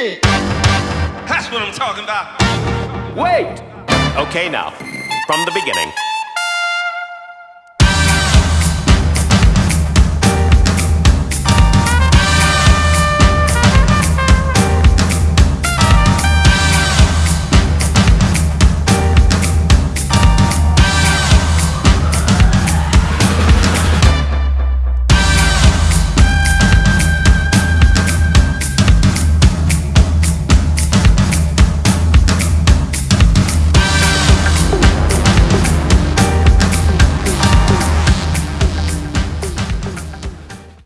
That's what I'm talking about. Wait! Okay, now, from the beginning.